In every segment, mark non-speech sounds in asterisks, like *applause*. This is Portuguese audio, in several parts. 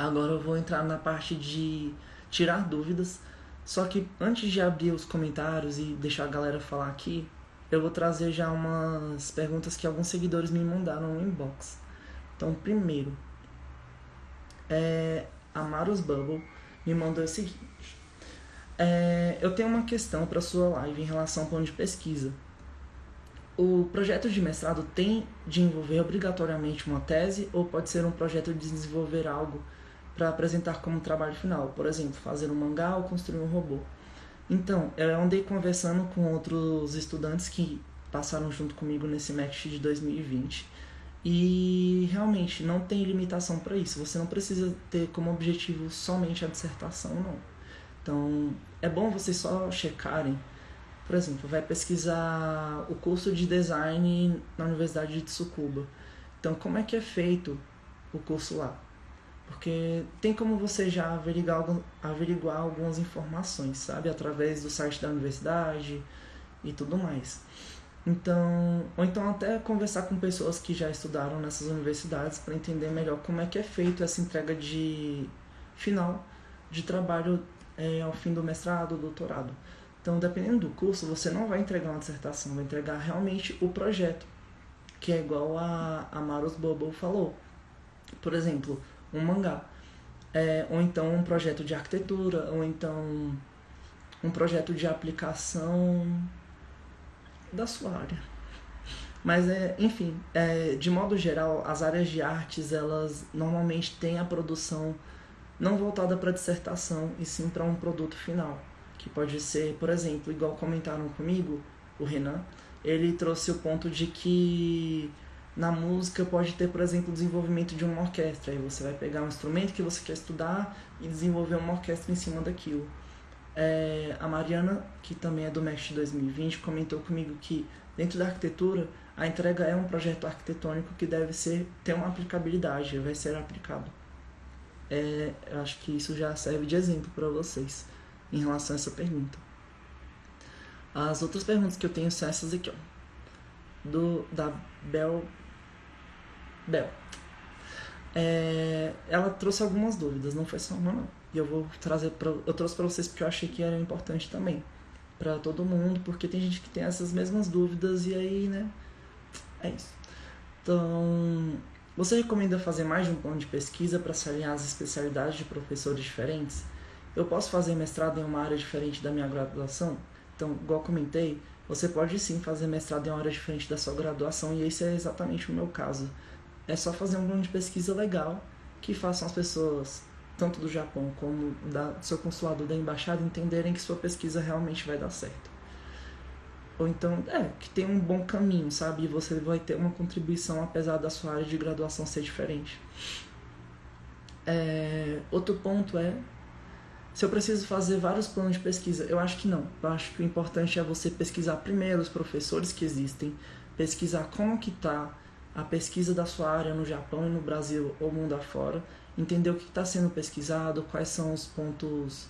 Agora eu vou entrar na parte de tirar dúvidas. Só que antes de abrir os comentários e deixar a galera falar aqui, eu vou trazer já umas perguntas que alguns seguidores me mandaram no inbox. Então, primeiro, é, Amaros Bubble me mandou o seguinte: é, Eu tenho uma questão para sua live em relação ao plano de pesquisa. O projeto de mestrado tem de envolver obrigatoriamente uma tese ou pode ser um projeto de desenvolver algo para apresentar como trabalho final? Por exemplo, fazer um mangá ou construir um robô. Então, eu andei conversando com outros estudantes que passaram junto comigo nesse match de 2020 e realmente não tem limitação para isso. Você não precisa ter como objetivo somente a dissertação, não. Então, é bom vocês só checarem por exemplo, vai pesquisar o curso de design na Universidade de Tsukuba. Então, como é que é feito o curso lá? Porque tem como você já averiguar, averiguar algumas informações, sabe? Através do site da universidade e tudo mais. Então, ou então até conversar com pessoas que já estudaram nessas universidades para entender melhor como é que é feito essa entrega de final de trabalho é, ao fim do mestrado, doutorado. Então, dependendo do curso, você não vai entregar uma dissertação, vai entregar realmente o projeto, que é igual a, a Maros Bobo falou. Por exemplo, um mangá, é, ou então um projeto de arquitetura, ou então um projeto de aplicação da sua área. Mas, é, enfim, é, de modo geral, as áreas de artes, elas normalmente têm a produção não voltada para dissertação, e sim para um produto final que pode ser, por exemplo, igual comentaram comigo, o Renan, ele trouxe o ponto de que na música pode ter, por exemplo, o desenvolvimento de uma orquestra. Aí você vai pegar um instrumento que você quer estudar e desenvolver uma orquestra em cima daquilo. É, a Mariana, que também é do MEST 2020, comentou comigo que dentro da arquitetura a entrega é um projeto arquitetônico que deve ser ter uma aplicabilidade, vai ser aplicado. É, eu acho que isso já serve de exemplo para vocês em relação a essa pergunta. As outras perguntas que eu tenho são essas aqui, ó. Do, da Bel. Bel. É, ela trouxe algumas dúvidas, não foi só uma, não. E eu vou trazer pra, eu trouxe para vocês porque eu achei que era importante também para todo mundo, porque tem gente que tem essas mesmas dúvidas e aí, né? É isso. Então, você recomenda fazer mais de um plano de pesquisa para se alinhar às especialidades de professores diferentes? Eu posso fazer mestrado em uma área diferente da minha graduação? Então, igual comentei, você pode sim fazer mestrado em uma área diferente da sua graduação e esse é exatamente o meu caso. É só fazer um plano de pesquisa legal que façam as pessoas, tanto do Japão como da, do seu consulado da embaixada, entenderem que sua pesquisa realmente vai dar certo. Ou então, é, que tem um bom caminho, sabe? E você vai ter uma contribuição apesar da sua área de graduação ser diferente. É, outro ponto é se eu preciso fazer vários planos de pesquisa, eu acho que não. Eu acho que o importante é você pesquisar primeiro os professores que existem, pesquisar como que está a pesquisa da sua área no Japão e no Brasil ou mundo afora, entender o que está sendo pesquisado, quais são os pontos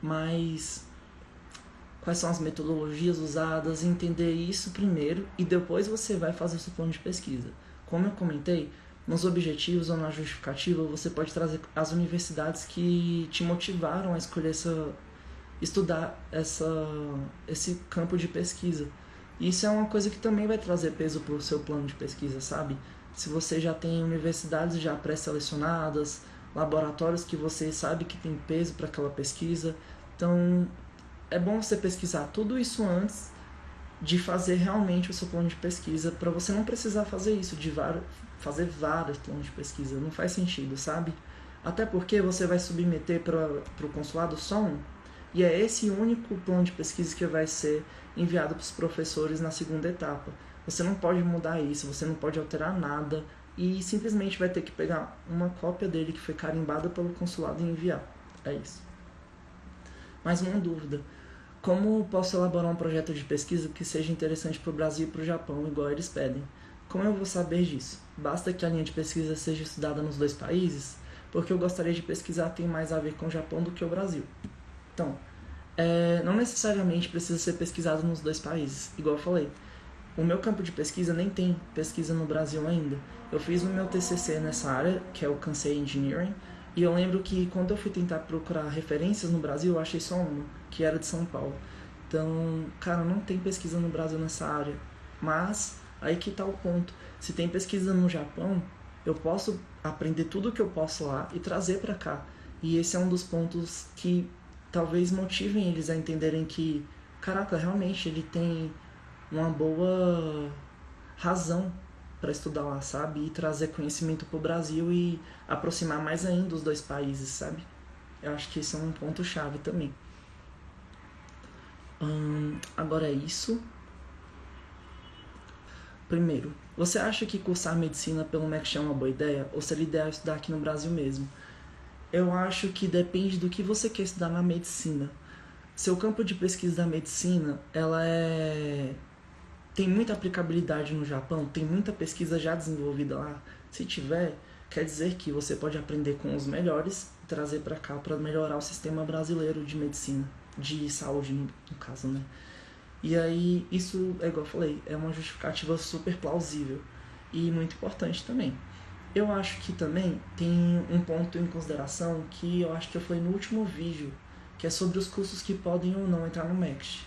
mais quais são as metodologias usadas, entender isso primeiro e depois você vai fazer o seu plano de pesquisa. Como eu comentei, nos objetivos ou na justificativa, você pode trazer as universidades que te motivaram a escolher essa estudar essa esse campo de pesquisa. Isso é uma coisa que também vai trazer peso para o seu plano de pesquisa, sabe? Se você já tem universidades já pré-selecionadas, laboratórios que você sabe que tem peso para aquela pesquisa, então é bom você pesquisar tudo isso antes de fazer realmente o seu plano de pesquisa, para você não precisar fazer isso de fazer vários planos de pesquisa. Não faz sentido, sabe? Até porque você vai submeter para o consulado só um. E é esse único plano de pesquisa que vai ser enviado para os professores na segunda etapa. Você não pode mudar isso, você não pode alterar nada e simplesmente vai ter que pegar uma cópia dele que foi carimbada pelo consulado e enviar. É isso. Mais uma dúvida. Como posso elaborar um projeto de pesquisa que seja interessante para o Brasil e para o Japão, igual eles pedem? Como eu vou saber disso? Basta que a linha de pesquisa seja estudada nos dois países? Porque eu gostaria de pesquisar tem mais a ver com o Japão do que o Brasil. Então, é, não necessariamente precisa ser pesquisado nos dois países, igual eu falei. O meu campo de pesquisa nem tem pesquisa no Brasil ainda. Eu fiz o meu TCC nessa área, que é o Kansei Engineering, E eu lembro que quando eu fui tentar procurar referências no Brasil, eu achei só uma, que era de São Paulo. Então, cara, não tem pesquisa no Brasil nessa área. Mas aí que tá o ponto. Se tem pesquisa no Japão, eu posso aprender tudo que eu posso lá e trazer para cá. E esse é um dos pontos que talvez motivem eles a entenderem que, caraca, realmente ele tem uma boa razão para estudar lá, sabe? E trazer conhecimento para o Brasil e aproximar mais ainda os dois países, sabe? Eu acho que esse é um ponto chave também. Hum, agora é isso. Primeiro, você acha que cursar medicina pelo MEC é uma boa ideia? Ou seria ideal estudar aqui no Brasil mesmo? Eu acho que depende do que você quer estudar na medicina. Seu campo de pesquisa da medicina, ela é tem muita aplicabilidade no Japão, tem muita pesquisa já desenvolvida lá. Se tiver, quer dizer que você pode aprender com os melhores e trazer para cá para melhorar o sistema brasileiro de medicina, de saúde no, no caso, né? E aí, isso, é igual eu falei, é uma justificativa super plausível e muito importante também. Eu acho que também tem um ponto em consideração que eu acho que eu falei no último vídeo, que é sobre os cursos que podem ou não entrar no MEX.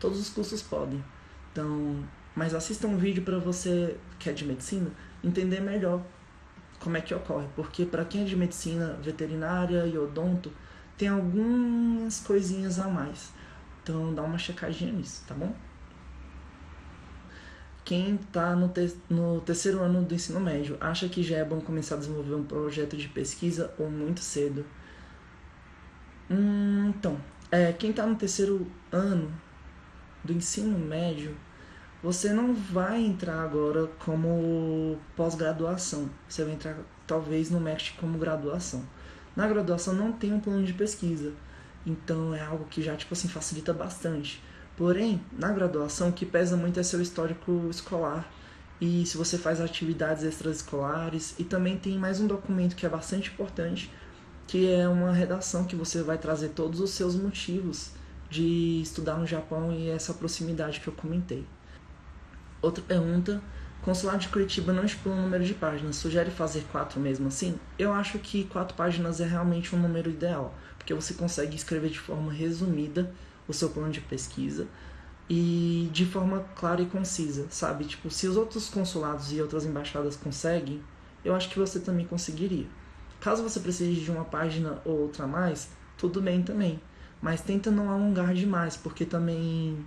Todos os cursos podem. Então, mas assista um vídeo para você que é de medicina entender melhor como é que ocorre, porque para quem é de medicina veterinária e odonto tem algumas coisinhas a mais. Então dá uma checadinha nisso, tá bom? Quem está no, te no terceiro ano do ensino médio acha que já é bom começar a desenvolver um projeto de pesquisa ou muito cedo? Hum, então, é, quem está no terceiro ano do ensino médio, você não vai entrar agora como pós-graduação. Você vai entrar talvez no MEC como graduação. Na graduação não tem um plano de pesquisa. Então é algo que já tipo assim facilita bastante. Porém, na graduação o que pesa muito é seu histórico escolar e se você faz atividades extraescolares e também tem mais um documento que é bastante importante, que é uma redação que você vai trazer todos os seus motivos de estudar no Japão e essa proximidade que eu comentei. Outra pergunta, Consulado de Curitiba não estipula o número de páginas, sugere fazer quatro mesmo assim? Eu acho que quatro páginas é realmente um número ideal, porque você consegue escrever de forma resumida o seu plano de pesquisa e de forma clara e concisa, sabe? Tipo, se os outros consulados e outras embaixadas conseguem, eu acho que você também conseguiria. Caso você precise de uma página ou outra a mais, tudo bem também. Mas tenta não alongar demais, porque também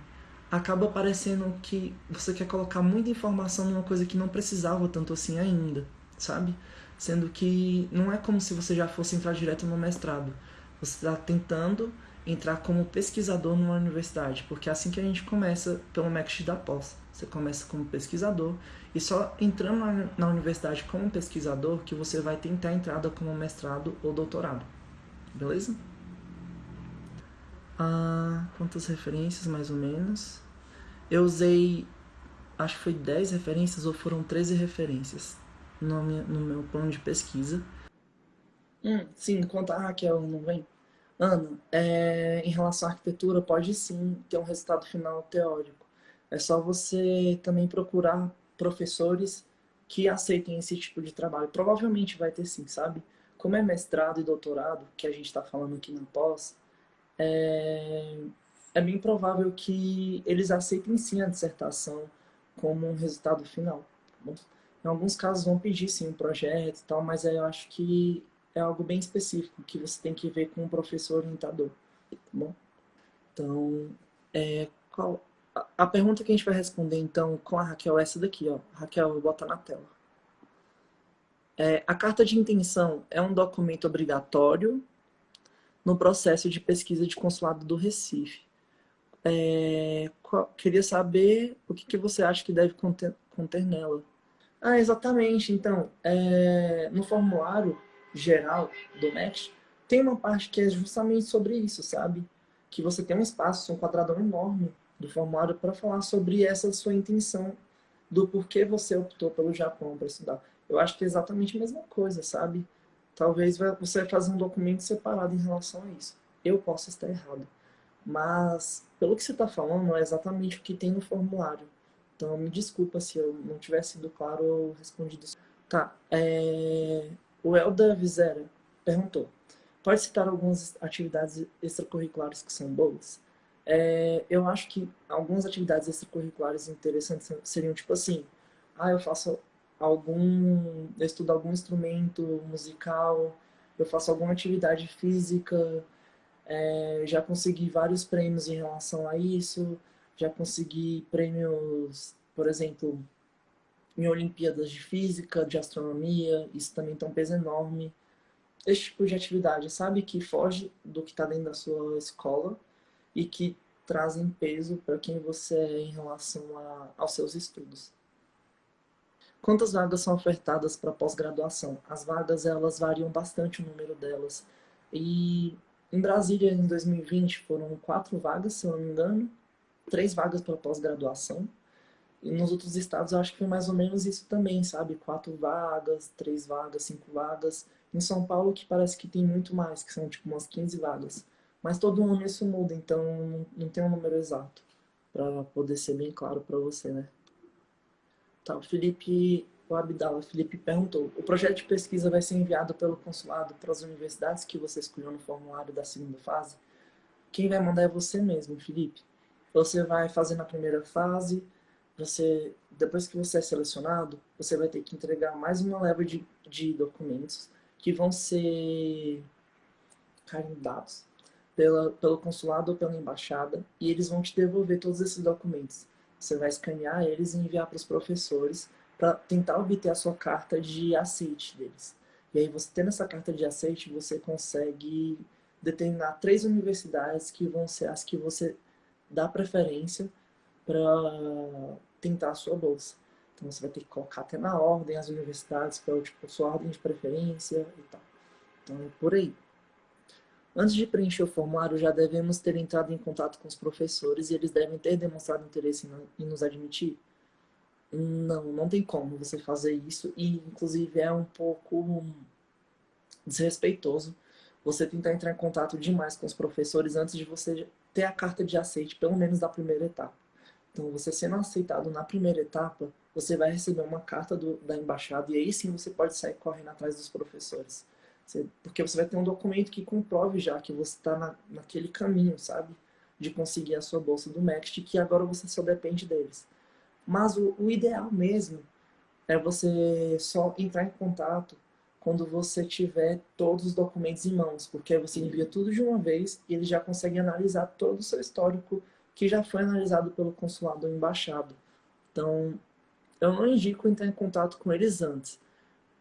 acaba parecendo que você quer colocar muita informação numa coisa que não precisava tanto assim ainda, sabe? Sendo que não é como se você já fosse entrar direto no mestrado. Você está tentando entrar como pesquisador numa universidade, porque é assim que a gente começa pelo MEC da pós. Você começa como pesquisador e só entrando na, na universidade como pesquisador que você vai tentar a entrada como mestrado ou doutorado. Beleza? Ah, quantas referências mais ou menos? Eu usei, acho que foi 10 referências ou foram 13 referências no, no meu plano de pesquisa. Hum, sim, quanto a Raquel não vem. Ana, é, em relação à arquitetura, pode sim ter um resultado final teórico. É só você também procurar professores que aceitem esse tipo de trabalho. Provavelmente vai ter sim, sabe? Como é mestrado e doutorado, que a gente está falando aqui na pós, é, é bem provável que eles aceitem sim a dissertação como um resultado final. Tá em alguns casos vão pedir sim um projeto e tal, mas eu acho que é algo bem específico que você tem que ver com o professor orientador, tá bom? Então, é, qual, a, a, pergunta que a gente vai responder então com a Raquel é essa daqui, ó. Raquel, vou botar na tela. É, a carta de intenção é um documento obrigatório no processo de pesquisa de consulado do Recife. É, qual, queria saber o que, que você acha que deve conter, conter nela. Ah, exatamente. Então, é, no formulário geral do MEC, tem uma parte que é justamente sobre isso, sabe? Que você tem um espaço, um quadradão enorme do formulário para falar sobre essa sua intenção do porquê você optou pelo Japão para estudar. Eu acho que é exatamente a mesma coisa, sabe? Talvez você fazer um documento separado em relação a isso. Eu posso estar errado. Mas, pelo que você está falando, é exatamente o que tem no formulário. Então, me desculpa se eu não tivesse sido claro ou respondido. Tá, é... O Elda Vizera perguntou, pode citar algumas atividades extracurriculares que são boas? É, eu acho que algumas atividades extracurriculares interessantes seriam tipo assim, ah, eu faço algum, eu estudo algum instrumento musical, eu faço alguma atividade física, é, já consegui vários prêmios em relação a isso, já consegui prêmios, por exemplo, em Olimpíadas de Física, de Astronomia, isso também tem um peso enorme. Esse tipo de atividade, sabe, que foge do que está dentro da sua escola e que trazem peso para quem você é em relação a, aos seus estudos. Quantas vagas são ofertadas para pós-graduação? As vagas elas variam bastante o número delas. E em Brasília, em 2020, foram quatro vagas, se eu não me engano, três vagas para pós-graduação. E nos outros estados eu acho que foi mais ou menos isso também, sabe? Quatro vagas, três vagas, cinco vagas. Em São Paulo que parece que tem muito mais, que são tipo umas 15 vagas. Mas todo ano isso muda, então não tem um número exato para poder ser bem claro para você, né? Tá, o Felipe, o Abdala, Felipe perguntou: o projeto de pesquisa vai ser enviado pelo consulado para as universidades que você escolheu no formulário da segunda fase? Quem vai mandar é você mesmo, Felipe. Você vai fazer na primeira fase, você, depois que você é selecionado, você vai ter que entregar mais uma leva de, de documentos que vão ser carimbados pela, pelo consulado ou pela embaixada e eles vão te devolver todos esses documentos. Você vai escanear eles e enviar para os professores para tentar obter a sua carta de aceite deles. E aí, você tendo essa carta de aceite, você consegue determinar três universidades que vão ser as que você dá preferência para tentar a sua bolsa. Então você vai ter que colocar até na ordem as universidades para tipo, sua ordem de preferência e tal. Então é por aí. Antes de preencher o formulário, já devemos ter entrado em contato com os professores e eles devem ter demonstrado interesse em nos admitir? Não, não tem como você fazer isso e, inclusive, é um pouco desrespeitoso você tentar entrar em contato demais com os professores antes de você ter a carta de aceite, pelo menos da primeira etapa. Então, você sendo aceitado na primeira etapa, você vai receber uma carta do, da embaixada e aí sim você pode sair correndo atrás dos professores. Você, porque você vai ter um documento que comprove já que você está na, naquele caminho, sabe? De conseguir a sua bolsa do MEXT, que agora você só depende deles. Mas o, o ideal mesmo é você só entrar em contato quando você tiver todos os documentos em mãos, porque aí você envia tudo de uma vez e eles já conseguem analisar todo o seu histórico que já foi analisado pelo consulado ou embaixado. Então, eu não indico entrar em contato com eles antes,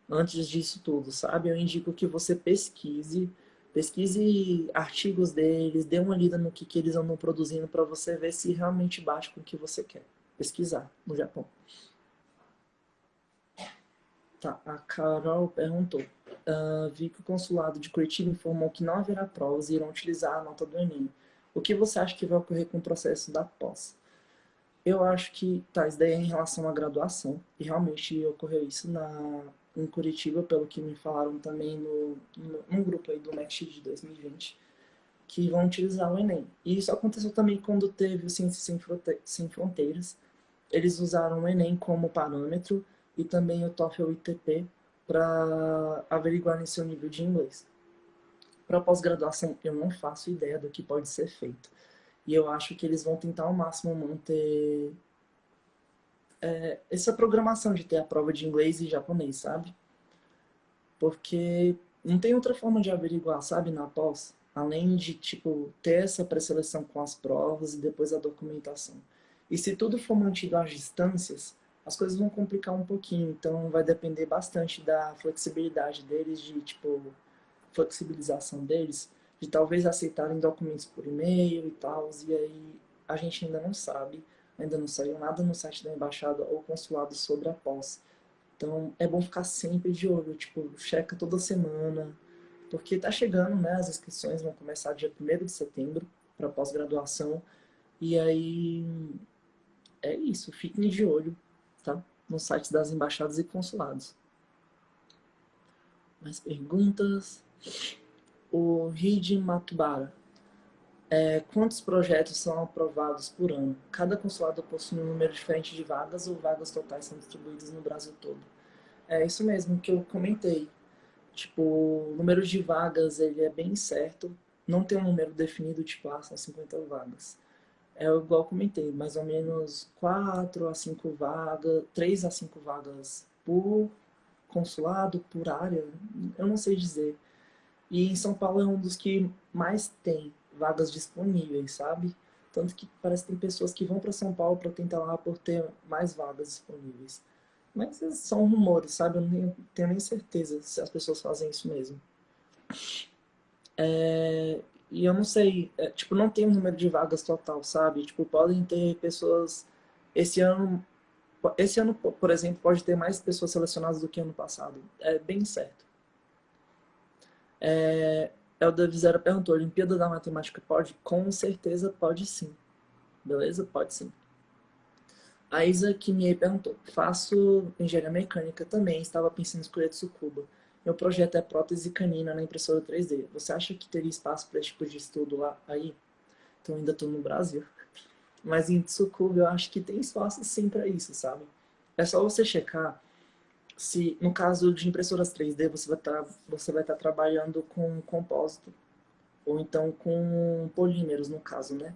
antes disso tudo, sabe? Eu indico que você pesquise, pesquise artigos deles, dê uma lida no que, que eles andam produzindo para você ver se realmente bate com o que você quer pesquisar no Japão. Tá, a Carol perguntou. Uh, vi que o consulado de Curitiba informou que não haverá provas e irão utilizar a nota do Enem. O que você acha que vai ocorrer com o processo da pós? Eu acho que, tá, isso daí é em relação à graduação, e realmente ocorreu isso na, em Curitiba, pelo que me falaram também no, no, num grupo aí do Next de 2020, que vão utilizar o Enem. E isso aconteceu também quando teve o Ciências Sem Fronteiras. Eles usaram o Enem como parâmetro e também o TOEFL ITP para averiguar seu nível de inglês. Para pós-graduação, eu não faço ideia do que pode ser feito. E eu acho que eles vão tentar ao máximo manter é, essa programação de ter a prova de inglês e japonês, sabe? Porque não tem outra forma de averiguar, sabe, na pós, além de, tipo, ter essa pré-seleção com as provas e depois a documentação. E se tudo for mantido às distâncias, as coisas vão complicar um pouquinho, então vai depender bastante da flexibilidade deles, de, tipo, flexibilização deles, de talvez aceitarem documentos por e-mail e tal, e aí a gente ainda não sabe, ainda não saiu nada no site da embaixada ou consulado sobre a pós. Então é bom ficar sempre de olho, tipo, checa toda semana, porque tá chegando, né, as inscrições vão começar dia 1 de setembro para pós-graduação, e aí é isso, fiquem de olho, tá? Nos sites das embaixadas e consulados. Mais perguntas? O RID Matubara. É, quantos projetos são aprovados por ano? Cada consulado possui um número diferente de vagas ou vagas totais são distribuídas no Brasil todo? É isso mesmo que eu comentei. Tipo, o número de vagas, ele é bem certo. Não tem um número definido, tipo, ah, são 50 vagas. É igual eu comentei, mais ou menos 4 a 5 vagas, 3 a 5 vagas por consulado, por área, eu não sei dizer. E em São Paulo é um dos que mais tem vagas disponíveis, sabe? Tanto que parece que tem pessoas que vão para São Paulo para tentar lá por ter mais vagas disponíveis. Mas são rumores, sabe? Eu não tenho nem certeza se as pessoas fazem isso mesmo. É, e eu não sei, é, tipo, não tem um número de vagas total, sabe? Tipo, podem ter pessoas. Esse ano, esse ano, por exemplo, pode ter mais pessoas selecionadas do que ano passado. É bem certo. É, Elda Vizera perguntou: Olimpíada da Matemática pode? Com certeza pode sim. Beleza? Pode sim. A Isa Kimiei perguntou: Faço engenharia mecânica também, estava pensando em escolher Tsukuba. Meu projeto é prótese canina na impressora 3D. Você acha que teria espaço para esse tipo de estudo lá aí? Então ainda estou no Brasil. *laughs* Mas em Tsukuba eu acho que tem espaço sim para isso, sabe? É só você checar se no caso de impressoras 3D você vai estar tá, você vai estar tá trabalhando com compósito ou então com polímeros no caso, né?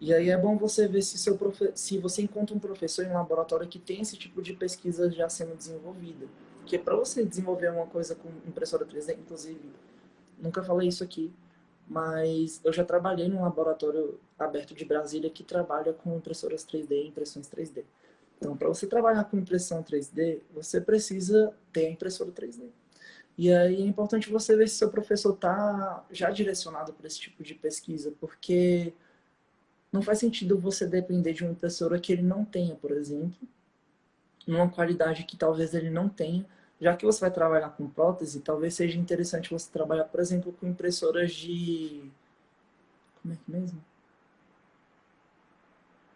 E aí é bom você ver se seu profe... se você encontra um professor em um laboratório que tem esse tipo de pesquisa já sendo desenvolvida, porque para você desenvolver uma coisa com impressora 3D, inclusive, nunca falei isso aqui, mas eu já trabalhei num laboratório aberto de Brasília que trabalha com impressoras 3D e impressões 3D. Então, para você trabalhar com impressão 3D, você precisa ter a impressora 3D. E aí é importante você ver se seu professor está já direcionado para esse tipo de pesquisa, porque não faz sentido você depender de uma impressora que ele não tenha, por exemplo, numa qualidade que talvez ele não tenha. Já que você vai trabalhar com prótese, talvez seja interessante você trabalhar, por exemplo, com impressoras de... Como é que mesmo?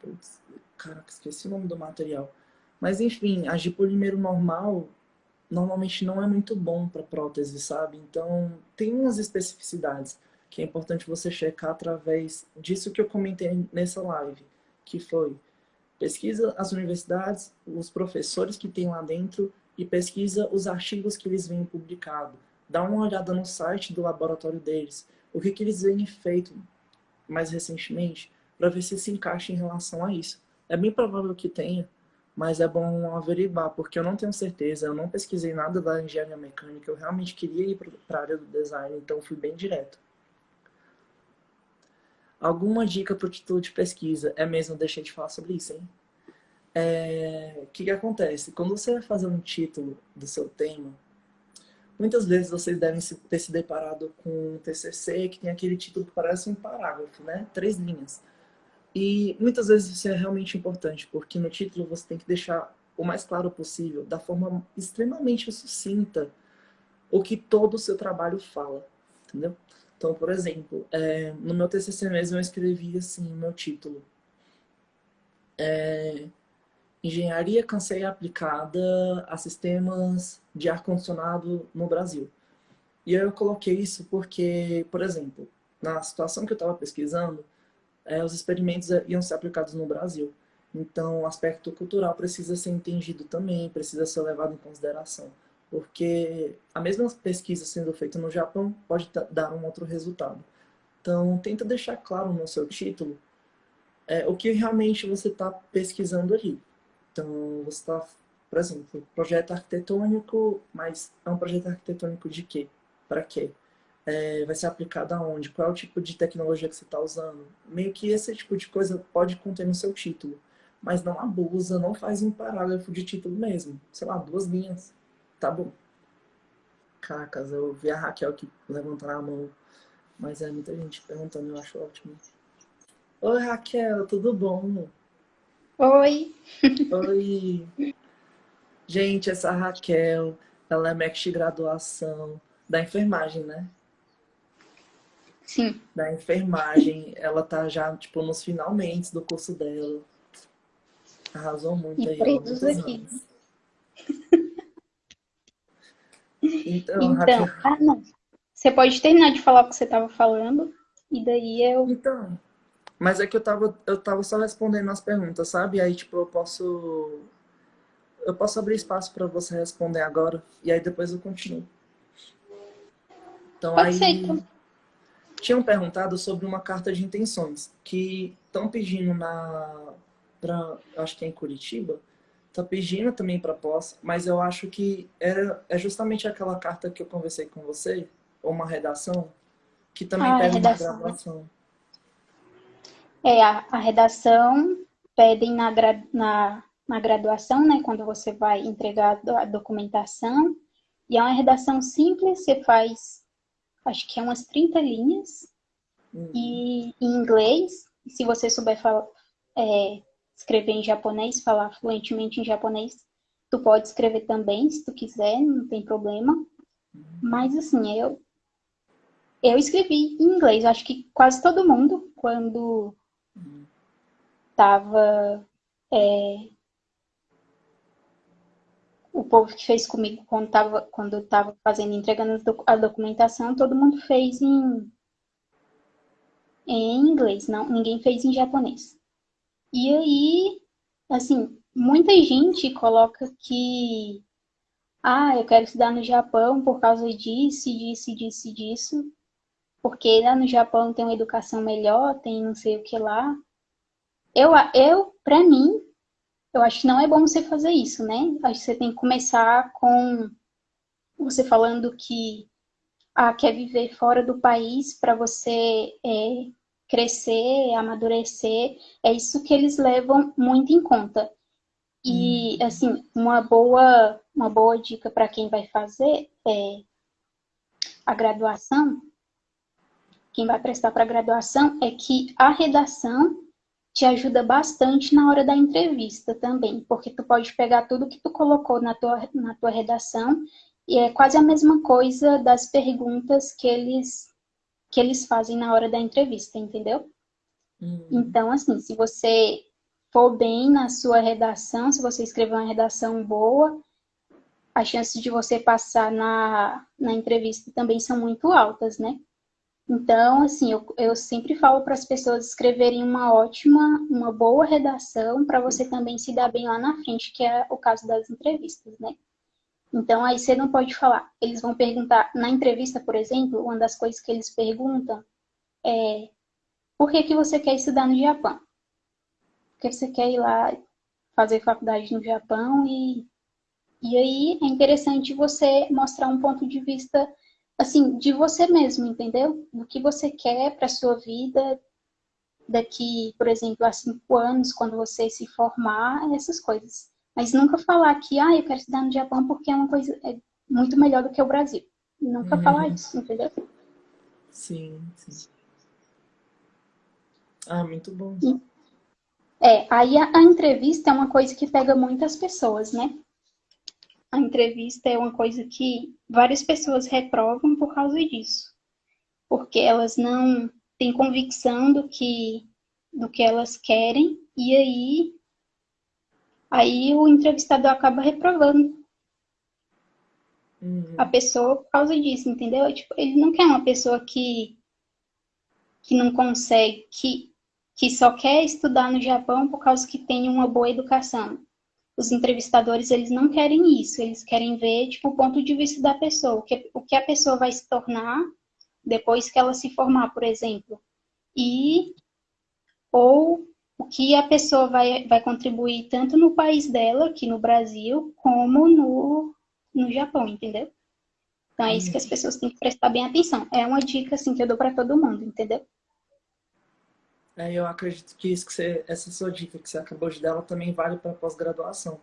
Putz, Caraca, esqueci o nome do material. Mas enfim, a de polímero normal normalmente não é muito bom para prótese, sabe? Então tem umas especificidades que é importante você checar através disso que eu comentei nessa live, que foi pesquisa as universidades, os professores que tem lá dentro e pesquisa os artigos que eles vêm publicado. Dá uma olhada no site do laboratório deles, o que, que eles vêm feito mais recentemente, para ver se se encaixa em relação a isso. É bem provável que tenha, mas é bom averiguar, porque eu não tenho certeza, eu não pesquisei nada da engenharia mecânica, eu realmente queria ir para a área do design, então fui bem direto. Alguma dica para o título de pesquisa? É mesmo, deixei de falar sobre isso, hein? É, o que, que acontece? Quando você vai fazer um título do seu tema, muitas vezes vocês devem ter se deparado com um TCC que tem aquele título que parece um parágrafo, né? Três linhas. E muitas vezes isso é realmente importante, porque no título você tem que deixar o mais claro possível, da forma extremamente sucinta, o que todo o seu trabalho fala, entendeu? Então, por exemplo, é, no meu TCC mesmo eu escrevi assim, meu título. É, Engenharia canseira aplicada a sistemas de ar-condicionado no Brasil. E eu coloquei isso porque, por exemplo, na situação que eu estava pesquisando, é, os experimentos iam ser aplicados no Brasil. Então, o aspecto cultural precisa ser entendido também, precisa ser levado em consideração. Porque a mesma pesquisa sendo feita no Japão pode dar um outro resultado. Então, tenta deixar claro no seu título é, o que realmente você está pesquisando ali. Então, você está, por exemplo, projeto arquitetônico, mas é um projeto arquitetônico de quê? Para quê? É, vai ser aplicado aonde, qual é o tipo de tecnologia que você está usando. Meio que esse tipo de coisa pode conter no seu título. Mas não abusa, não faz um parágrafo de título mesmo. Sei lá, duas linhas. Tá bom. Cacas, eu vi a Raquel aqui levantando a mão. Mas é muita gente perguntando, eu acho ótimo. Oi, Raquel, tudo bom? Oi. Oi. *laughs* Gente, essa Raquel, ela é MEC de graduação da enfermagem, né? Sim. da enfermagem. Ela tá já, tipo, nos finalmente do curso dela. Arrasou muito e aí. Presos aqui. então, então Raquel... ah, não. Você pode terminar de falar o que você estava falando e daí eu... Então, mas é que eu tava, eu tava só respondendo as perguntas, sabe? Aí, tipo, eu posso... Eu posso abrir espaço para você responder agora e aí depois eu continuo. Então Pode aí ser, então. Tinham perguntado sobre uma carta de intenções que estão pedindo na para acho que é em Curitiba, tá pedindo também para pós, mas eu acho que era é justamente aquela carta que eu conversei com você, ou uma redação que também ah, pede uma gravação. É, a, a redação pedem na, na, na graduação, né, quando você vai entregar a documentação, e é uma redação simples, você faz, acho que é umas 30 linhas, uhum. e em inglês, se você souber falar, é, escrever em japonês, falar fluentemente em japonês, tu pode escrever também, se tu quiser, não tem problema. Uhum. Mas, assim, eu, eu escrevi em inglês, acho que quase todo mundo, quando tava é, o povo que fez comigo quando tava, quando tava fazendo, entregando a documentação, todo mundo fez em, em inglês, não, ninguém fez em japonês. E aí, assim, muita gente coloca que ah, eu quero estudar no Japão por causa disso, disso, disso, disso, porque lá no Japão tem uma educação melhor, tem não sei o que lá. Eu, eu para mim, eu acho que não é bom você fazer isso, né? Acho que você tem que começar com você falando que ah, quer viver fora do país para você é, crescer, amadurecer. É isso que eles levam muito em conta. E hum. assim, uma boa uma boa dica para quem vai fazer é a graduação, quem vai prestar para a graduação é que a redação te ajuda bastante na hora da entrevista também, porque tu pode pegar tudo que tu colocou na tua, na tua redação e é quase a mesma coisa das perguntas que eles que eles fazem na hora da entrevista, entendeu? Uhum. Então, assim, se você for bem na sua redação, se você escrever uma redação boa, as chances de você passar na, na entrevista também são muito altas, né? Então, assim, eu, eu sempre falo para as pessoas escreverem uma ótima, uma boa redação para você também se dar bem lá na frente, que é o caso das entrevistas, né? Então, aí você não pode falar. Eles vão perguntar, na entrevista, por exemplo, uma das coisas que eles perguntam é por que, que você quer estudar no Japão? Porque você quer ir lá fazer faculdade no Japão e, e aí é interessante você mostrar um ponto de vista assim, de você mesmo, entendeu? Do que você quer para sua vida daqui, por exemplo, a cinco anos, quando você se formar, essas coisas. Mas nunca falar que, ah, eu quero estudar no Japão porque é uma coisa é muito melhor do que o Brasil. Nunca uhum. falar isso, entendeu? Sim, sim. Ah, muito bom. É, aí a, a entrevista é uma coisa que pega muitas pessoas, né? A entrevista é uma coisa que várias pessoas reprovam por causa disso. Porque elas não têm convicção do que, do que elas querem e aí, aí o entrevistador acaba reprovando uhum. a pessoa por causa disso, entendeu? Tipo, ele não quer uma pessoa que, que não consegue, que, que só quer estudar no Japão por causa que tem uma boa educação os entrevistadores eles não querem isso, eles querem ver tipo o ponto de vista da pessoa, o que, o que a pessoa vai se tornar depois que ela se formar, por exemplo, e ou o que a pessoa vai, vai contribuir tanto no país dela, aqui no Brasil, como no, no Japão, entendeu? Então é isso que as pessoas têm que prestar bem atenção. É uma dica assim que eu dou para todo mundo, entendeu? É, eu acredito que isso que você, essa sua dica que você acabou de dar, ela também vale para pós-graduação.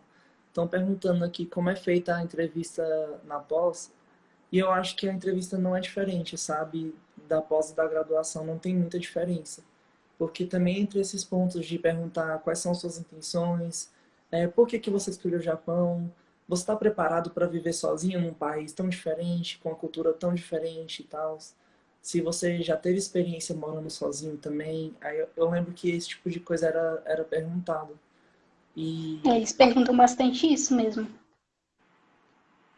Estão perguntando aqui como é feita a entrevista na pós, e eu acho que a entrevista não é diferente, sabe? Da pós e da graduação não tem muita diferença. Porque também entre esses pontos de perguntar quais são suas intenções, é, por que, que você escolheu o Japão, você está preparado para viver sozinho num país tão diferente, com uma cultura tão diferente e tal se você já teve experiência morando sozinho também. Aí eu, eu lembro que esse tipo de coisa era, era perguntado. E... É, eles perguntam bastante isso mesmo.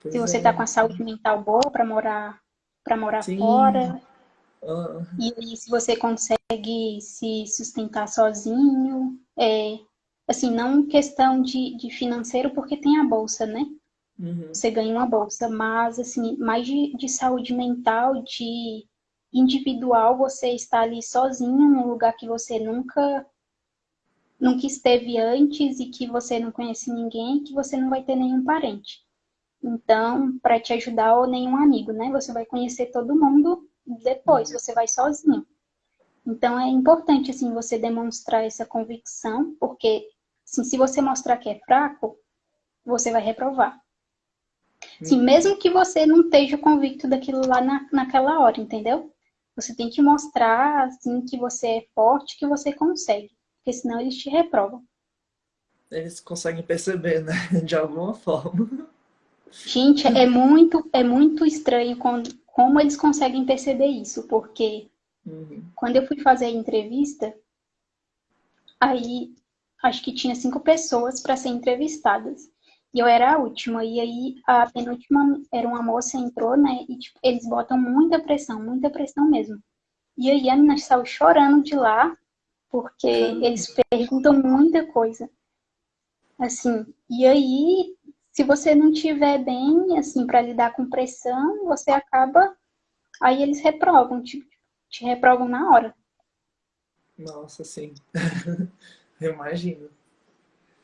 Pois se você está é. com a saúde mental boa para morar para morar Sim. fora. Uh... E, e, se você consegue se sustentar sozinho. É, assim, não questão de, de financeiro, porque tem a bolsa, né? uhum. você ganha uma bolsa. Mas, assim, mais de, de saúde mental, de individual, você está ali sozinho num lugar que você nunca nunca esteve antes e que você não conhece ninguém, que você não vai ter nenhum parente. Então, para te ajudar ou nenhum amigo, né? Você vai conhecer todo mundo depois, você vai sozinho. Então é importante assim você demonstrar essa convicção, porque assim, se você mostrar que é fraco, você vai reprovar. Sim, mesmo que você não esteja convicto daquilo lá na, naquela hora, entendeu? Você tem que mostrar assim que você é forte, que você consegue, porque senão eles te reprovam. Eles conseguem perceber, né? De alguma forma. Gente, é muito, é muito estranho quando, como eles conseguem perceber isso, porque Uhum. Quando eu fui fazer a entrevista, aí acho que tinha cinco pessoas para ser entrevistadas. E eu era a última. E aí a penúltima era uma moça, entrou, né? E tipo, eles botam muita pressão, muita pressão mesmo. E aí a menina saiu chorando de lá, porque uhum. eles perguntam muita coisa. Assim, e aí, se você não tiver bem, assim, para lidar com pressão, você acaba. Aí eles reprovam, tipo, te reprovam na hora. Nossa, sim. *laughs* Eu imagino.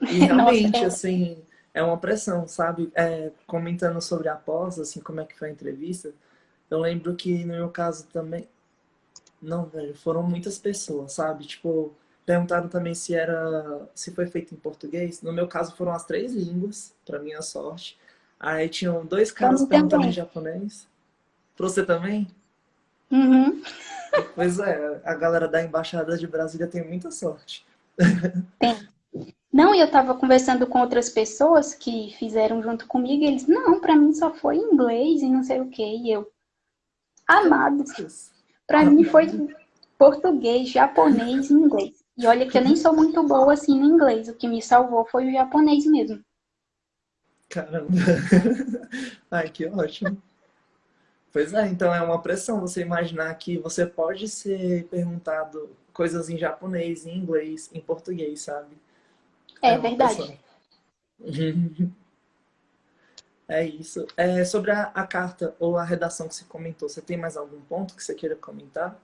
E *laughs* realmente, Nossa, é... assim, é uma pressão, sabe? É, comentando sobre a pós, assim, como é que foi a entrevista, eu lembro que no meu caso também. Não, velho, foram muitas pessoas, sabe? Tipo, perguntaram também se era. se foi feito em português. No meu caso foram as três línguas, pra minha sorte. Aí tinham dois caras perguntando em japonês. Pra você também? Uhum. Pois é, a galera da Embaixada de Brasília tem muita sorte. Tem. Não, e eu tava conversando com outras pessoas que fizeram junto comigo, e eles, não, para mim só foi inglês e não sei o que, e eu, amados, para mim foi português, japonês e inglês. E olha que eu nem sou muito boa assim no inglês, o que me salvou foi o japonês mesmo. Caramba! *laughs* Ai, que ótimo! Pois é, então é uma pressão você imaginar que você pode ser perguntado coisas em japonês, em inglês, em português, sabe? É, é verdade. *laughs* é isso. É, sobre a, a, carta ou a redação que você comentou, você tem mais algum ponto que você queira comentar?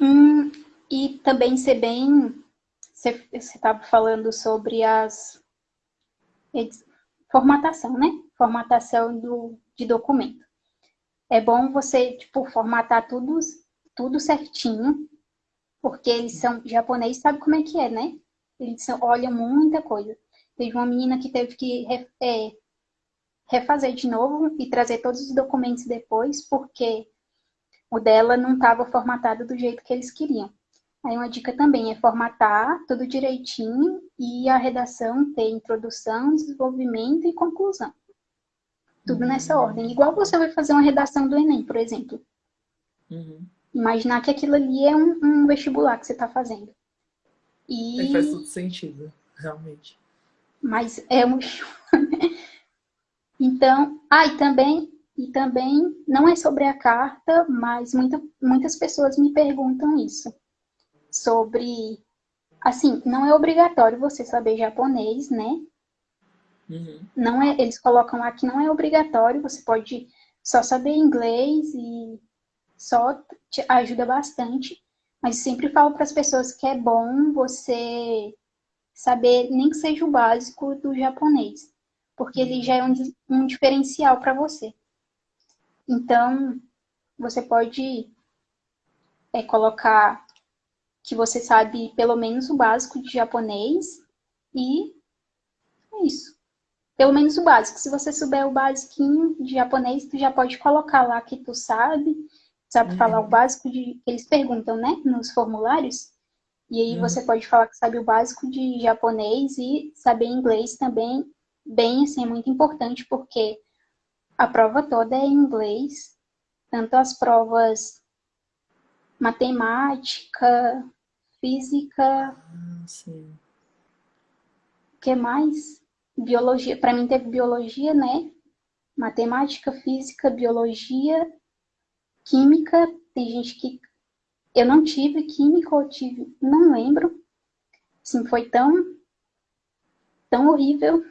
Hum, e também ser bem. Você estava falando sobre as. Formatação, né? Formatação do, de documento é bom você, tipo, formatar tudo, tudo certinho, porque eles são japoneses, sabe como é que é, né? Eles olham muita coisa. Teve uma menina que teve que é, refazer de novo e trazer todos os documentos depois, porque o dela não estava formatado do jeito que eles queriam. Aí uma dica também é formatar tudo direitinho e a redação ter introdução, desenvolvimento e conclusão. Tudo nessa ordem. Igual você vai fazer uma redação do Enem, por exemplo. Uhum. Imaginar que aquilo ali é um, um vestibular que você está fazendo. E... É, faz todo sentido, realmente. Mas é um... *laughs* então, ah, e também, e também, não é sobre a carta, mas muita, muitas pessoas me perguntam isso. Sobre, assim, não é obrigatório você saber japonês, né? Uhum. Não é, eles colocam lá que não é obrigatório, você pode só saber inglês e só te ajuda bastante. Mas sempre falo para as pessoas que é bom você saber, nem que seja o básico do japonês, porque ele já é um, um diferencial para você. Então, você pode é, colocar que você sabe pelo menos o básico de japonês e é isso pelo menos o básico. Se você souber o basiquinho de japonês, tu já pode colocar lá que tu sabe, sabe uhum. falar o básico de eles perguntam, né, nos formulários. E aí uhum. você pode falar que sabe o básico de japonês e saber inglês também, bem assim, é muito importante porque a prova toda é em inglês, tanto as provas matemática, física, ah, sim. o que mais? biologia, para mim teve biologia, né? Matemática, física, biologia, química. Tem gente que eu não tive química ou tive, não lembro. Assim, foi tão tão horrível.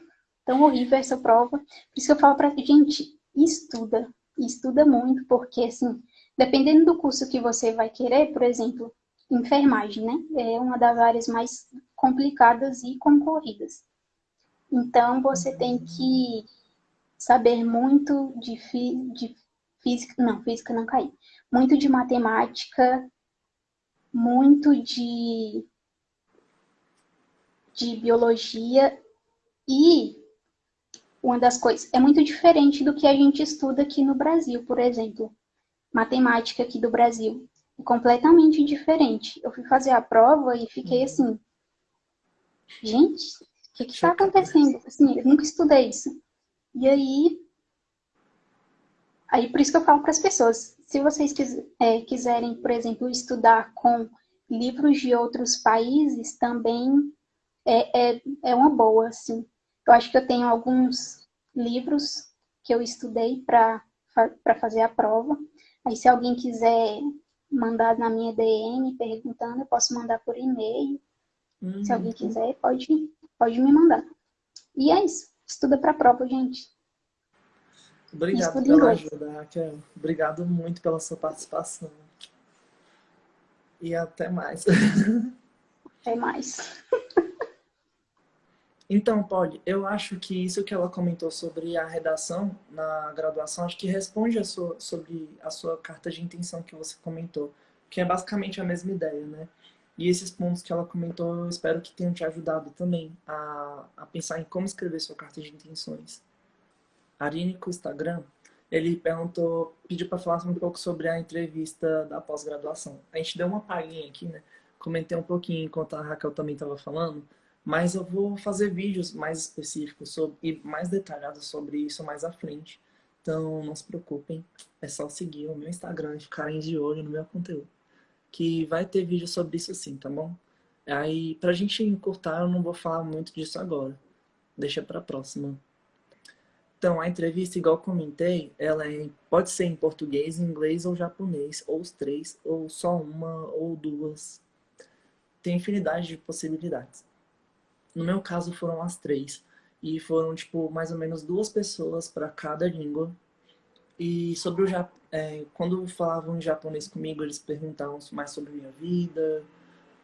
tão horrível essa prova. Por isso que eu falo pra gente, estuda, estuda muito, porque assim, dependendo do curso que você vai querer, por exemplo, enfermagem, né? É uma das áreas mais complicadas e concorridas. Então, você tem que saber muito de, de física, não, física não caí, muito de matemática, muito de, de biologia e uma das coisas, é muito diferente do que a gente estuda aqui no Brasil, por exemplo. Matemática aqui do Brasil é completamente diferente. Eu fui fazer a prova e fiquei uhum. assim, gente, o que está acontecendo? Assim, eu nunca estudei isso. E aí, aí por isso que eu falo para as pessoas, se vocês é, quiserem, por exemplo, estudar com livros de outros países, também é, é, é uma boa, assim. Eu acho que eu tenho alguns livros que eu estudei para fazer a prova. Aí, se alguém quiser mandar na minha DM perguntando, eu posso mandar por e-mail. Uhum. Se alguém quiser, pode, pode me mandar. E é isso. Estuda para a prova, gente. Obrigado pela ajuda, Raquel. Obrigado muito pela sua participação. E até mais. *laughs* Até mais. Então, Polly, eu acho que isso que ela comentou sobre a redação na graduação, acho que responde a sua, sobre a sua carta de intenção que você comentou, que é basicamente a mesma ideia, né? E esses pontos que ela comentou, eu espero que tenham te ajudado também a, a pensar em como escrever sua carta de intenções. Arine, com o Instagram, ele perguntou, pediu para falar um pouco sobre a entrevista da pós-graduação. A gente deu uma palhinha aqui, né? Comentei um pouquinho enquanto a Raquel também estava falando, mas eu vou fazer vídeos mais específicos sobre, e mais detalhados sobre isso mais à frente. Então não se preocupem, é só seguir o meu Instagram e ficarem de olho no meu conteúdo. Que vai ter vídeo sobre isso sim, tá bom? Aí, pra gente encurtar, eu não vou falar muito disso agora. Deixa pra próxima. Então, a entrevista, igual comentei, ela é, pode ser em português, inglês ou japonês, ou os três, ou só uma, ou duas. Tem infinidade de possibilidades. No meu caso foram as três. E foram, tipo, mais ou menos duas pessoas para cada língua. E sobre o Japão, é, quando falavam em japonês comigo, eles perguntavam mais sobre minha vida,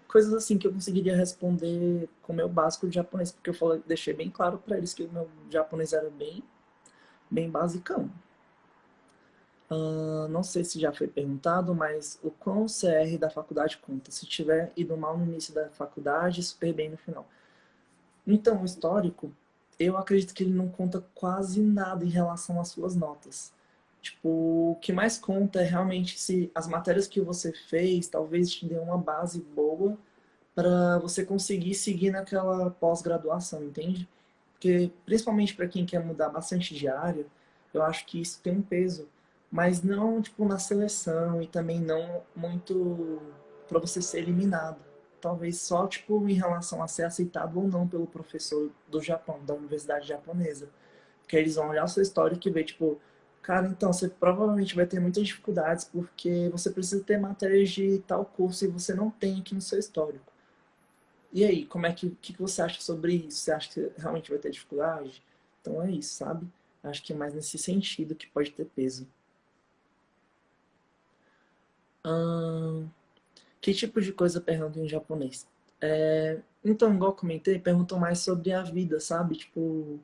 coisas assim que eu conseguiria responder com o meu básico de japonês, porque eu falei, deixei bem claro para eles que o meu japonês era bem, bem basicão. Uh, não sei se já foi perguntado, mas o quão CR da faculdade conta? Se tiver ido mal no início da faculdade, super bem no final. Então, o histórico, eu acredito que ele não conta quase nada em relação às suas notas. Tipo, o que mais conta é realmente se as matérias que você fez talvez te dê uma base boa para você conseguir seguir naquela pós-graduação, entende? Porque, principalmente para quem quer mudar bastante de área, eu acho que isso tem um peso. Mas não, tipo, na seleção e também não muito para você ser eliminado talvez só tipo em relação a ser aceitado ou não pelo professor do Japão, da universidade japonesa. Porque eles vão olhar a sua história e ver, tipo, cara, então você provavelmente vai ter muitas dificuldades porque você precisa ter matérias de tal curso e você não tem aqui no seu histórico. E aí, como é que, que, que você acha sobre isso? Você acha que realmente vai ter dificuldade? Então é isso, sabe? Acho que é mais nesse sentido que pode ter peso. Hum... Que tipo de coisa pergunta em japonês? É, então, igual comentei, perguntam mais sobre a vida, sabe? Tipo,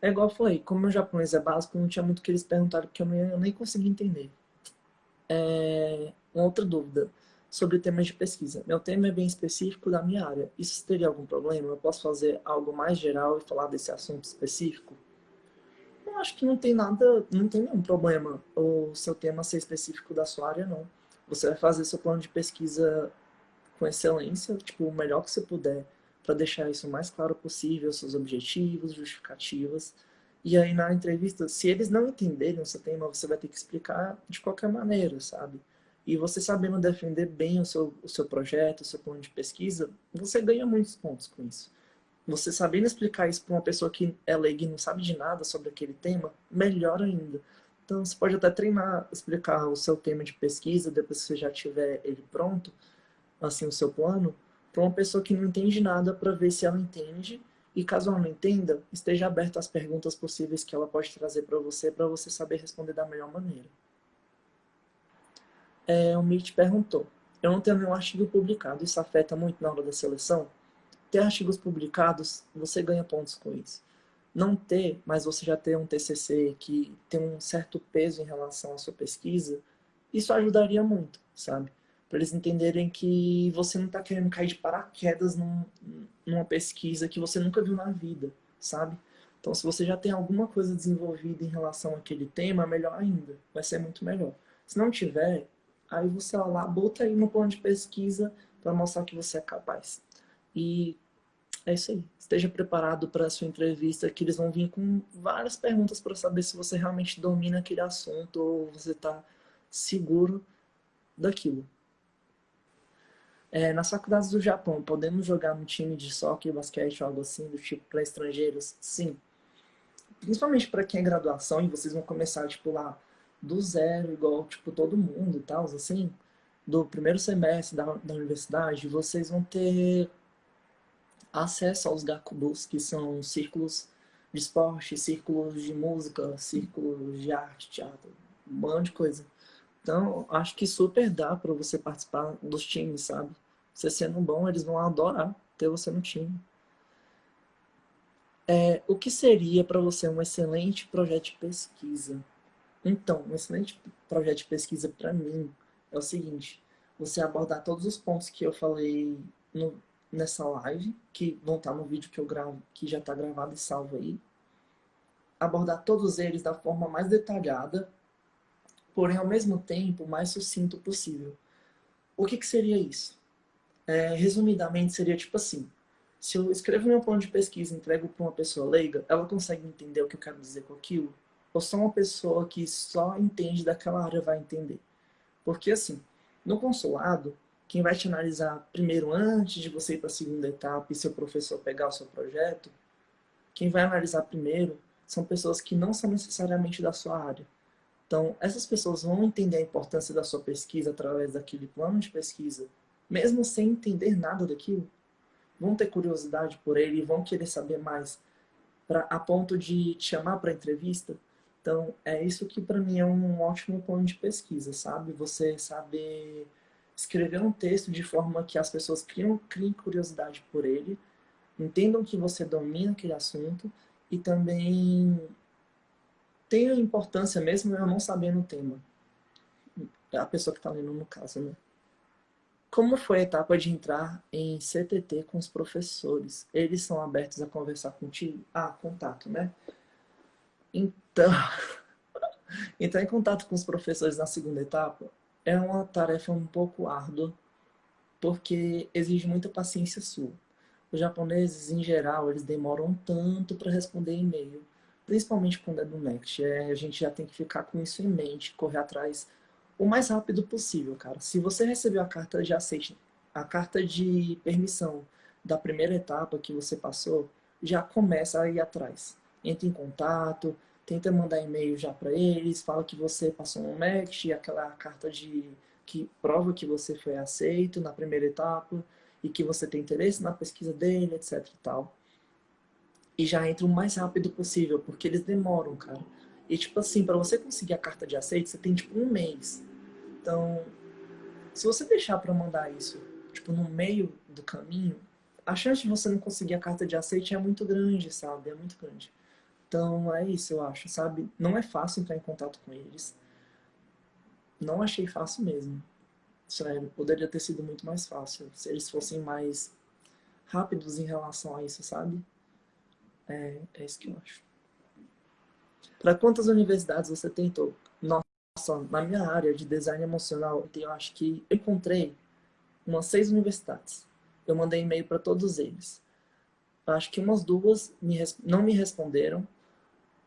é igual falei, como o japonês é básico, não tinha muito que eles perguntaram, porque eu, não, eu nem consegui entender. É, uma outra dúvida sobre temas de pesquisa. Meu tema é bem específico da minha área. Isso teria algum problema? Eu posso fazer algo mais geral e falar desse assunto específico? Eu acho que não tem nada, não tem nenhum problema o seu tema ser específico da sua área, não. Você vai fazer seu plano de pesquisa com excelência, tipo, o melhor que você puder, para deixar isso o mais claro possível, seus objetivos, justificativas. E aí na entrevista, se eles não entenderem o seu tema, você vai ter que explicar de qualquer maneira, sabe? E você sabendo defender bem o seu, o seu projeto, o seu plano de pesquisa, você ganha muitos pontos com isso. Você sabendo explicar isso para uma pessoa que é leiga e não sabe de nada sobre aquele tema, melhor ainda. Então, você pode até treinar, explicar o seu tema de pesquisa, depois que você já tiver ele pronto, assim, o seu plano, para uma pessoa que não entende nada, para ver se ela entende E caso ela não entenda, esteja aberto às perguntas possíveis que ela pode trazer para você, para você saber responder da melhor maneira. É, o Mitch perguntou, eu não tenho nenhum artigo publicado, isso afeta muito na hora da seleção? Ter artigos publicados, você ganha pontos com isso. Não ter, mas você já ter um TCC que tem um certo peso em relação à sua pesquisa, isso ajudaria muito, sabe? Para eles entenderem que você não está querendo cair de paraquedas num, numa pesquisa que você nunca viu na vida, sabe? Então, se você já tem alguma coisa desenvolvida em relação àquele tema, melhor ainda. Vai ser muito melhor. Se não tiver, aí você lá, bota aí no plano de pesquisa para mostrar que você é capaz. E é isso aí. Esteja preparado para a sua entrevista, que eles vão vir com várias perguntas para saber se você realmente domina aquele assunto ou você está seguro daquilo. É, nas faculdades do Japão, podemos jogar no time de soccer, basquete ou algo assim, do tipo para estrangeiros? Sim. Principalmente para quem é graduação e vocês vão começar, tipo, lá do zero, igual, tipo, todo mundo e tal, assim, do primeiro semestre da, da universidade, vocês vão ter acesso aos gakubus, que são círculos de esporte, círculos de música, círculos de arte, teatro, um monte de coisa. Então, acho que super dá para você participar dos times, sabe? Você sendo bom, eles vão adorar ter você no time. É, o que seria para você um excelente projeto de pesquisa? Então, um excelente projeto de pesquisa para mim é o seguinte, você abordar todos os pontos que eu falei no, nessa live, que vão estar no vídeo que eu gravo, que já está gravado e salvo aí. Abordar todos eles da forma mais detalhada, porém ao mesmo tempo mais sucinto possível. O que, que seria isso? É, resumidamente seria tipo assim, se eu escrevo meu plano de pesquisa e entrego para uma pessoa leiga, ela consegue entender o que eu quero dizer com aquilo? Ou só uma pessoa que só entende daquela área vai entender? Porque assim, no consulado, quem vai te analisar primeiro antes de você ir para a segunda etapa e seu professor pegar o seu projeto, quem vai analisar primeiro são pessoas que não são necessariamente da sua área. Então, essas pessoas vão entender a importância da sua pesquisa através daquele plano de pesquisa, mesmo sem entender nada daquilo vão ter curiosidade por ele e vão querer saber mais pra, a ponto de te chamar para entrevista. Então, é isso que para mim é um ótimo ponto de pesquisa, sabe? Você saber escrever um texto de forma que as pessoas criam, criem curiosidade por ele, entendam que você domina aquele assunto e também tenha importância mesmo eu não sabendo o tema. A pessoa que está lendo no caso, né? Como foi a etapa de entrar em CTT com os professores? Eles são abertos a conversar contigo? Ah, contato, né? Então, *laughs* entrar em contato com os professores na segunda etapa é uma tarefa um pouco árdua, porque exige muita paciência sua. Os japoneses, em geral, eles demoram tanto para responder e-mail, principalmente quando é do Next. É, a gente já tem que ficar com isso em mente, correr atrás o mais rápido possível, cara. Se você recebeu a carta de aceite, a carta de permissão da primeira etapa que você passou, já começa a ir atrás. Entre em contato, tenta mandar e-mail já para eles, fala que você passou no MECT, aquela carta de que prova que você foi aceito na primeira etapa e que você tem interesse na pesquisa dele, etc e tal. E já entra o mais rápido possível, porque eles demoram, cara. E, tipo assim, para você conseguir a carta de aceite, você tem, tipo, um mês. Então, se você deixar para mandar isso, tipo, no meio do caminho, a chance de você não conseguir a carta de aceite é muito grande, sabe? É muito grande. Então, é isso, eu acho, sabe? Não é fácil entrar em contato com eles. Não achei fácil mesmo. Sério, poderia ter sido muito mais fácil se eles fossem mais rápidos em relação a isso, sabe? É, é isso que eu acho. Para quantas universidades você tentou? Nossa, na minha área de design emocional, eu acho que eu encontrei umas seis universidades. Eu mandei e-mail para todos eles. Acho que umas duas me, não me responderam.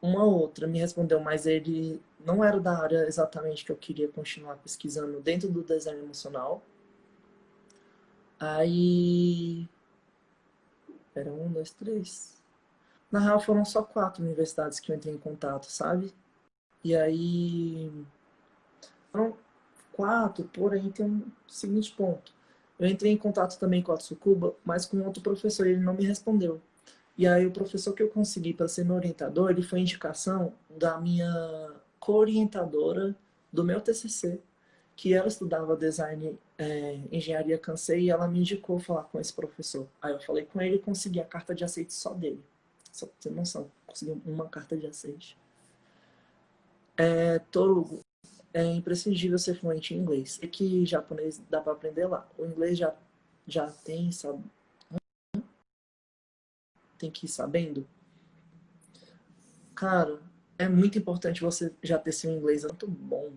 Uma outra me respondeu, mas ele não era da área exatamente que eu queria continuar pesquisando dentro do design emocional. Aí... Era um, dois, três... Na real, foram só quatro universidades que eu entrei em contato, sabe? E aí... Foram quatro, porém tem um seguinte ponto. Eu entrei em contato também com a Tsukuba, mas com outro professor, ele não me respondeu. E aí o professor que eu consegui para ser meu orientador, ele foi indicação da minha co-orientadora do meu TCC, que ela estudava design, é, engenharia cansei, e ela me indicou falar com esse professor. Aí eu falei com ele e consegui a carta de aceite só dele. Só pra ter noção, consegui uma carta de aceite. É, Torugo, é imprescindível ser fluente em inglês. É que japonês dá para aprender lá. O inglês já, já tem, sabe? Tem que ir sabendo. Cara, é muito importante você já ter seu inglês muito bom.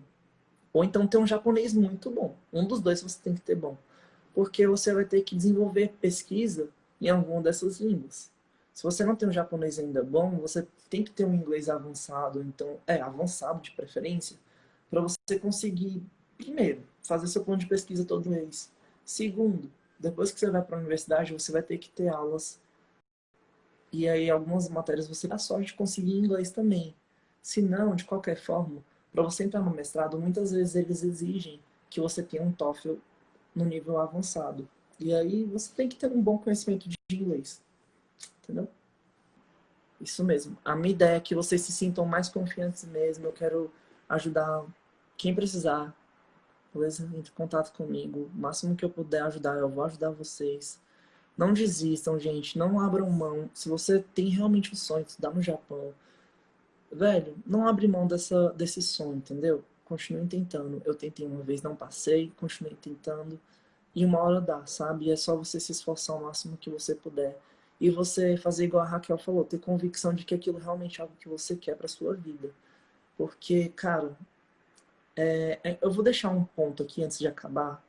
Ou então ter um japonês muito bom. Um dos dois você tem que ter bom. Porque você vai ter que desenvolver pesquisa em alguma dessas línguas. Se você não tem um japonês ainda bom, você tem que ter um inglês avançado, então é avançado de preferência, para você conseguir primeiro fazer seu plano de pesquisa todo mês. Segundo, depois que você vai para a universidade, você vai ter que ter aulas e aí algumas matérias você dá sorte de conseguir inglês também. Se não, de qualquer forma, para você entrar no mestrado, muitas vezes eles exigem que você tenha um TOEFL no nível avançado. E aí você tem que ter um bom conhecimento de inglês. Entendeu? Isso mesmo. A minha ideia é que vocês se sintam mais confiantes mesmo. Eu quero ajudar quem precisar. Beleza? Entre em contato comigo. O máximo que eu puder ajudar, eu vou ajudar vocês. Não desistam, gente. Não abram mão. Se você tem realmente um sonho de estudar no Japão, velho, não abre mão dessa, desse sonho, entendeu? Continue tentando. Eu tentei uma vez, não passei, continuei tentando. E uma hora dá, sabe? E é só você se esforçar o máximo que você puder. E você fazer igual a Raquel falou, ter convicção de que aquilo realmente é algo que você quer para sua vida. Porque, cara, é, é, eu vou deixar um ponto aqui antes de acabar,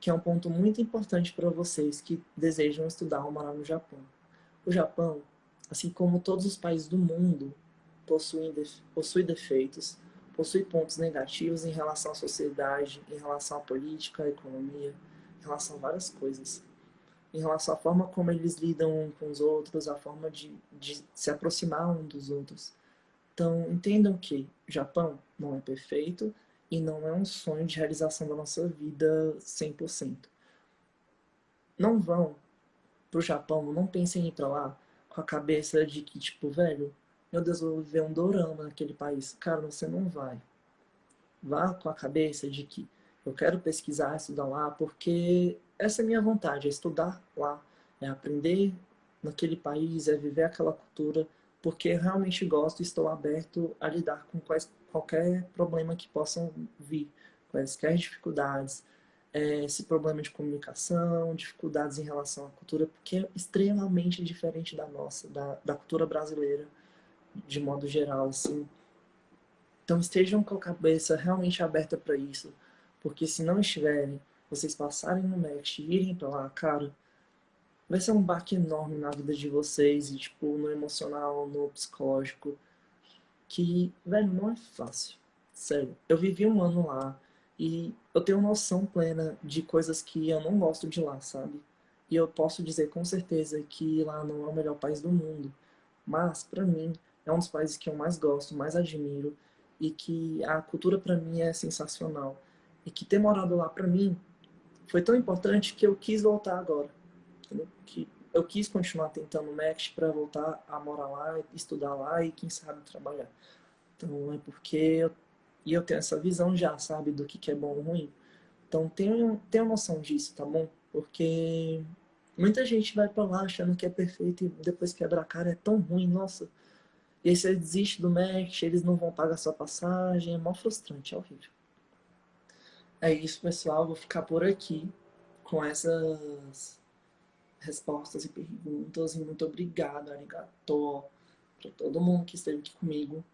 que é um ponto muito importante para vocês que desejam estudar ou morar no Japão. O Japão, assim como todos os países do mundo, possui, possui defeitos, possui pontos negativos em relação à sociedade, em relação à política, à economia, em relação a várias coisas. Em relação à forma como eles lidam com os outros, a forma de, de se aproximar um dos outros. Então, entendam que o Japão não é perfeito e não é um sonho de realização da nossa vida 100%. Não vão pro Japão, não pensem em ir pra lá com a cabeça de que, tipo, velho, meu Deus, eu vou viver um dorama naquele país. Cara, você não vai. Vá com a cabeça de que eu quero pesquisar, estudar lá, porque essa é a minha vontade, é estudar lá, é aprender naquele país, é viver aquela cultura, porque eu realmente gosto e estou aberto a lidar com quais, qualquer problema que possam vir, quaisquer dificuldades, é, esse problema de comunicação, dificuldades em relação à cultura, porque é extremamente diferente da nossa, da, da cultura brasileira de modo geral, assim. Então estejam com a cabeça realmente aberta para isso, porque se não estiverem, vocês passarem no Next e irem para lá, cara, vai ser um baque enorme na vida de vocês, e tipo, no emocional, no psicológico, que, velho, não é fácil. Sério, eu vivi um ano lá e eu tenho noção plena de coisas que eu não gosto de lá, sabe? E eu posso dizer com certeza que lá não é o melhor país do mundo. Mas, para mim, é um dos países que eu mais gosto, mais admiro e que a cultura para mim é sensacional. E que ter morado lá para mim foi tão importante que eu quis voltar agora. Entendeu? Que eu quis continuar tentando o MEX para voltar a morar lá, estudar lá e quem sabe trabalhar. Então é porque eu, e eu tenho essa visão já, sabe, do que, que é bom ou ruim. Então tenho, tenho noção disso, tá bom? Porque muita gente vai para lá achando que é perfeito e depois quebra a cara, é tão ruim, nossa. E aí você desiste do match, eles não vão pagar sua passagem, é mó frustrante, é horrível. É isso, pessoal. Vou ficar por aqui com essas respostas e perguntas. E muito obrigado, arigato, para todo mundo que esteve aqui comigo.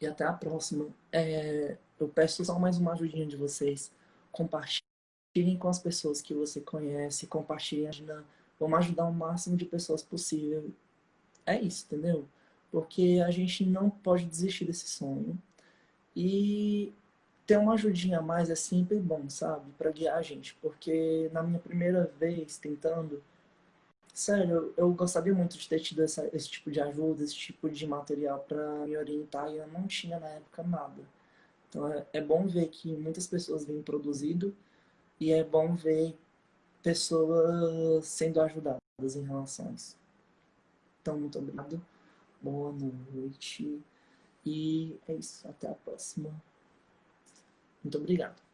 E até a próxima. É, eu peço só mais uma ajudinha de vocês. Compartilhem com as pessoas que você conhece. Compartilhem. Vamos ajudar o máximo de pessoas possível. É isso, entendeu? porque a gente não pode desistir desse sonho. E ter uma ajudinha a mais é sempre bom, sabe? Para guiar a gente, porque na minha primeira vez tentando, sério, eu gostaria muito de ter tido essa, esse tipo de ajuda, esse tipo de material para me orientar e eu não tinha na época nada. Então é, é bom ver que muitas pessoas vêm produzido e é bom ver pessoas sendo ajudadas em relação a isso. Então, muito obrigado. Boa noite. E é isso. Até a próxima. Muito obrigado.